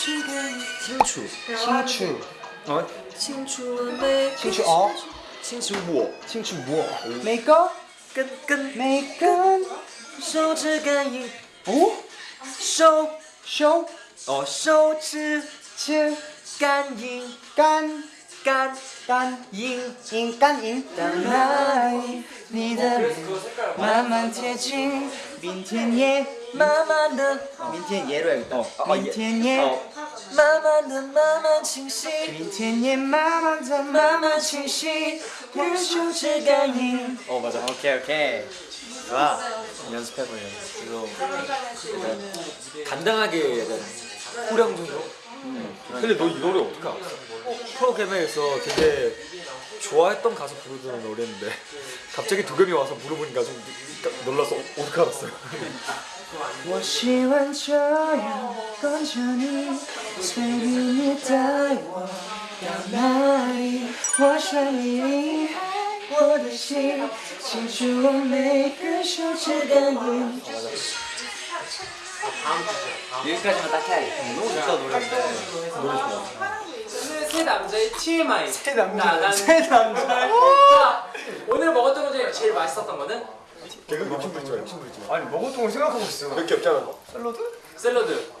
清楚，清楚，哦，清楚，清楚，哦，清楚我，清楚我，每个根根，每根手指感应，哦，手。手，哦，手指节感应。感。 깐, 깐, 잉, 잉, 깐, 잉. 땀나이, 니들, 마만테징, 민틴예, 마만드. 민틴 예로 해야겠다. 민틴예, 마만드, 마만칭시. 민틴예, 마만드, 마만칭시. 불쇼지간이. 어, 맞아. 오케이, 오케이. 와, 연습해보려. 이거, 간단하게, 후렴 정도? 음. 근데 너 이 노래 어떻게 알았어? 프로그램에서 되게 좋아했던 가수 부르던 노래인데 갑자기 도겸이 와서 물어보니까 좀 놀라서 어떡하겠어요 여기까지만 딱 해야겠다. 너무 좋다 노래. 노래 좋아. 세 남자의 TMI. 새 남자, 새 남자. 자, 오늘 먹었던 것 중에 제일 맛있었던 거는 걔가 욕심 부리지 마 욕심 부리지 마 아니 먹었던 걸 생각하고 있어. 몇 개 없잖아 샐러드.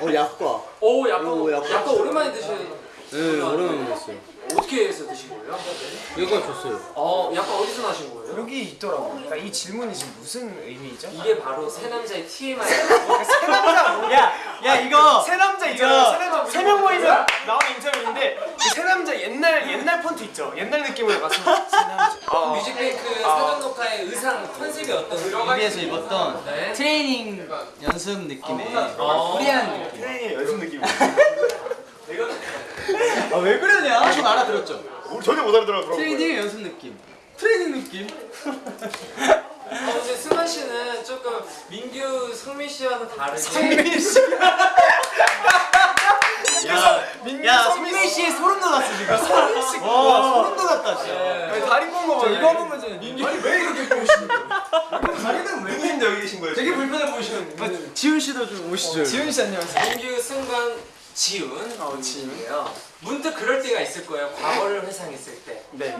어 약과. 오, 약간 오, 약간. 약간 오랜만에 드시는. 네 오랜만에 먹었어요. 어떻게 해서 드신 거예요? 이거 줬어요. 어, 약간 어디서 나신 거예요? 여기 있더라고. 그러니까 이 질문이 지금 무슨 의미죠? 이게 바로 새 남자의 TMI. 새 남자 뭐? 야, 야 이거 새 남자 있잖아요. 새 남자 이거 세명 모이면 나온 인터뷰인데 그새 남자 옛날 옛날 폰트 있죠. 옛날 느낌으로 가서 새 남자. 어. 뮤직뱅크 사전 녹화의 의상 컨셉이 어떤 MV에서 입었던 네. 트레이닝 연습 느낌의 어. 코리안 느낌. 트레이닝 연습 느낌 아왜 그러냐? 좀 알아들었죠? 전혀 못 알아들어 트레이닝 연습 느낌. 트레이닝 느낌. 어, 씨는 조금 민규, 성민 씨와는 다르게 성민 씨. 야, 민규 야 성민 씨 소름 돋았어 지금. 성민 씨. 와 소름 돋았다 진짜. 네. 다리 뽕거 봐. 이거 보면 이제 민규 아니 왜 이렇게 보시는 거예요? 다리는 왜? 누구신데 여기 계신 거예요? 되게 불편해 보이시는데. 지훈 씨도 좀 오시죠. 지훈 씨 안녕하세요. 민규, 승관, 지훈. 어, 지훈이에요. 문득 그럴 때가 있을 거예요. 과거를 회상했을 때. 네.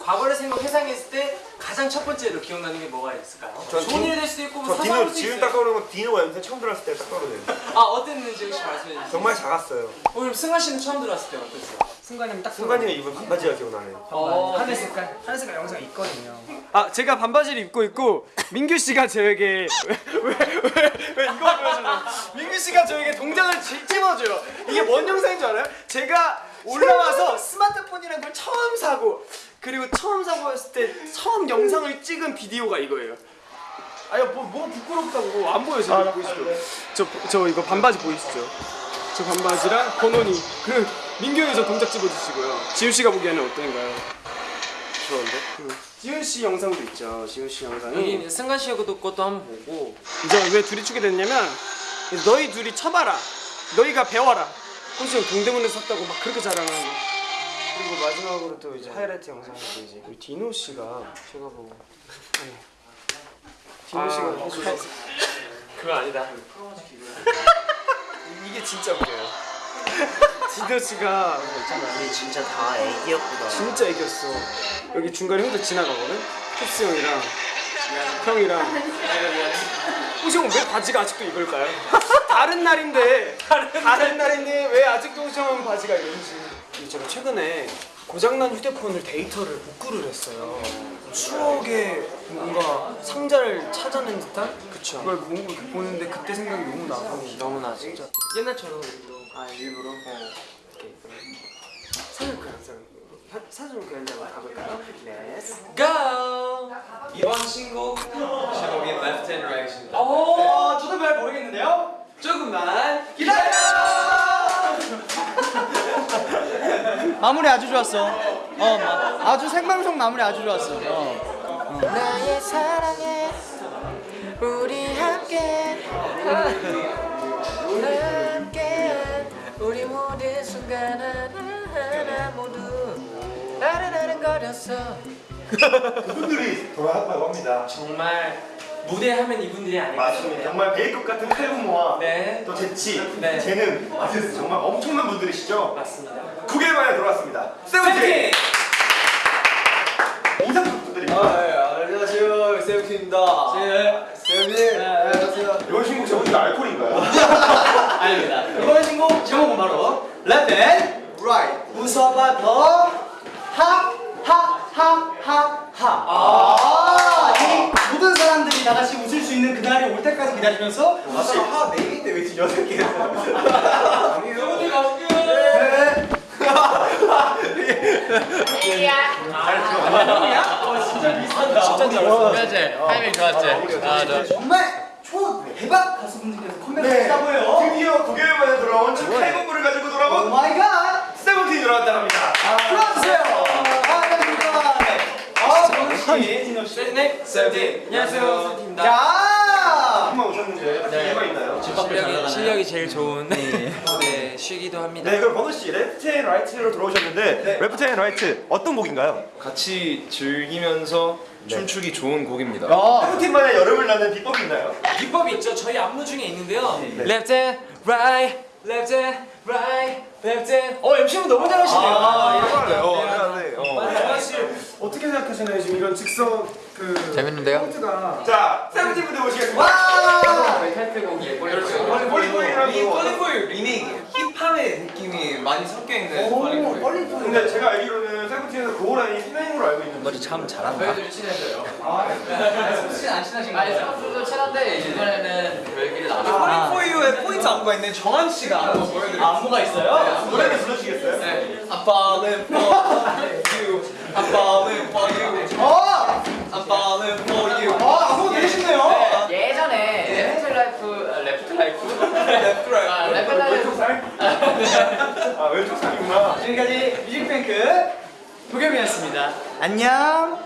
과거를 생각 회상했을 때 가장 첫 번째로 기억나는 게 뭐가 있을까요? 전 좋은 될 수도 있고 뭐 디노 수도 지금 있어요. 딱 떠오르는 건 디노가 연습 처음 들어왔을 때딱 떠오르네요 아 어땠는지 혹시 말씀해 주세요. 정말 작았어요 어, 그럼 승환 씨는 처음 들어왔을 때 어땠어요? 순간이면 딱 순간이가 입은 반바지가 기억나네요 어, 하늘 색깔 하늘 색깔 영상이 있거든요. 아 제가 반바지를 입고 있고 민규 씨가 저에게 왜왜왜 이거 보여주나요? 민규 씨가 저에게 동작을 지- 찝어줘요. 이게 뭔 영상인 줄 알아요? 제가 올라와서 스마트폰이라는 걸 처음 사고 그리고 처음 사고 했을 때 처음 영상을 찍은 비디오가 이거예요. 아니 뭐, 뭐 부끄럽다고 안 보여요 보이시죠? 저, 저 이거 반바지 보이시죠? 저 반바지랑 권원이 그 민규 형이 저 동작 찍어주시고요. 지훈 씨가 보기에는 어떤가요? 좋은데? 지훈 씨 영상도 있죠. 지훈 씨 영상이 여기 승관 씨 것도 것도 한번 보고 이제 왜 둘이 추게 됐냐면 너희 둘이 쳐봐라. 너희가 배워라. 혹시 형 동대문에서 샀다고 막 그렇게 자랑하고 그리고 마지막으로 또 이제 하이라이트 영상이 또 이제 우리 디노 씨가 제가 보고 아니, 디노 씨가 해주셔서 그거 아니다. 이게 진짜 웃겨요. 디노 씨가 우리 진짜 다 애기였구나 진짜 이겼어. 여기 중간에 형도 지나가거든. 캡스 형이랑 형이랑. 호시 형은 왜 바지가 아직도 이걸까요? 다른 날인데 다른 날인데 왜 아직도 호시 형은 바지가 이런지. 제가 최근에 고장난 휴대폰을 데이터를 복구를 했어요. 추억의 뭔가 상자를 찾아낸 듯한 그쵸. 그걸 뭔가 보는데 그때 생각이 너무 나고 너무 나지. 진짜 옛날처럼 우리도 아 일부러 이렇게 사진 그냥 사진 그냥 가볼까요? Let's go. 이번 신곡 제목이 Left Hand Right입니다. 어, 저도 잘 모르겠는데요. 마무리 아주 좋았어. 어, 마- 아주 생방송 마무리 아주 좋았어. 어. 나의 사랑에 우리 함께 함께 우리 모든 순간 하나하나 모두 나른나른 거렸어 그분들이 돌아왔다고 합니다 정말 무대 하면 이분들이 아닐까 맞습니다. 정말 베이컵 같은 칼군무와 네, 또 재치, 네. 재능, 정말 엄청난 분들이시죠. 맞습니다. 9개월 만에 돌아왔습니다. 세븐틴! 인사 좀 부탁드립니다. 네, 안녕하세요 세븐틴입니다. 세븐틴. 안녕하세요. 이번 신곡 제목이 알콜인가요? 아닙니다. 이번 신곡 제목은 바로 Left and Right. 웃어봐 더 하, 하, 하, 하, 하. 아, 같이 웃을 수 있는 그날이 올 때까지 기다리면서 사실 하 4개인데 왜 지금 8개 세븐틴 어떻게 타이밍 좋았지? 아, 저. 정말 초 대박 가수분들께서 컴백을 네, 했다고요. 드디어 9개월 만에 돌아온 첫 칼군무를 가지고 오 돌아온 my god. 세븐틴이 돌아왔다 합니다. 불러주세요. 아. 아, 씨. 네, 세븐틴. 안녕하세요, 세븐틴입니다. 야. 한번 오셨는데 이유가 있나요? 실력이, 실력이 제일 좋은 네, 쉬기도 합니다. 네, 그럼 버논 씨 Left and Right로 들어오셨는데 Left and Right 어떤 곡인가요? 같이 즐기면서 춤추기 좋은 곡입니다. 세븐틴만의 여름을 나는 비법이 있나요? 비법이 있죠. 저희 안무 중에 있는데요. Left and right, left and right, left and. 어 MC분 너무 잘하시네요. 어, 네, 어. 사실 생각하시나요? 지금 이런 직선 그 재밌는데요? 포인트가 자, 세븐틴 분들 모시겠습니다. 와! Fallin' for you라고. 리메이크. 힙합의 느낌이 많이 섞여 있는 좀. 근데 제가 알기로는 세븐틴에서 그 호랑이 희맹으로 알고 있는데 머리 참 잘한다. 저희들이 친해져요. 안 친하신 아니, 생각보다 친한데 이번에는 나와. Fallin' for you의 포인트 안무가 있는 정한 씨가 안무가 있어요? 노래를 불러주시겠어요? 네. I'm fallin' for you. I'm fallin' for you. 어! I'm fallin' for you. 아, 안무 되게 쉽네요. 예전에 left right, 아, left right. 아, left right. 아 왼쪽 살이구나 지금까지 뮤직뱅크 도겸이었습니다. 안녕.